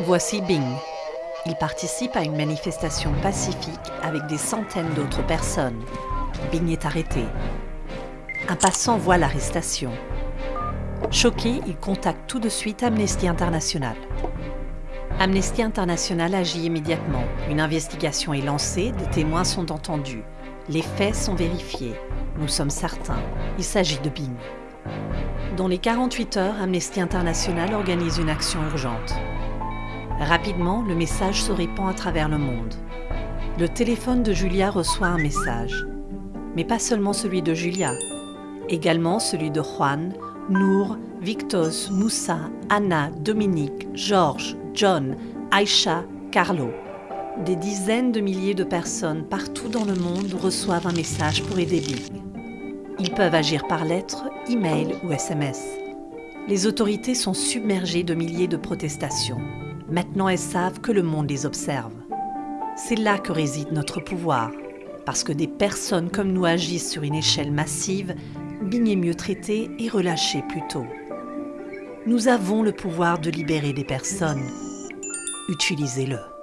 Voici Bing. Il participe à une manifestation pacifique avec des centaines d'autres personnes. Bing est arrêté. Un passant voit l'arrestation. Choqué, il contacte tout de suite Amnesty International. Amnesty International agit immédiatement. Une investigation est lancée, des témoins sont entendus. Les faits sont vérifiés. Nous sommes certains, il s'agit de Bing. Dans les 48 heures, Amnesty International organise une action urgente. Rapidement, le message se répand à travers le monde. Le téléphone de Julia reçoit un message. Mais pas seulement celui de Julia, également celui de Juan, Nour, Victos, Moussa, Anna, Dominique, Georges, John, Aïcha, Carlo. Des dizaines de milliers de personnes partout dans le monde reçoivent un message pour aider Bing. Ils peuvent agir par lettre, email ou SMS. Les autorités sont submergées de milliers de protestations. Maintenant, elles savent que le monde les observe. C'est là que réside notre pouvoir, parce que des personnes comme nous agissent sur une échelle massive, Bing mieux traité et relâché plus tôt. Nous avons le pouvoir de libérer des personnes. Utilisez-le.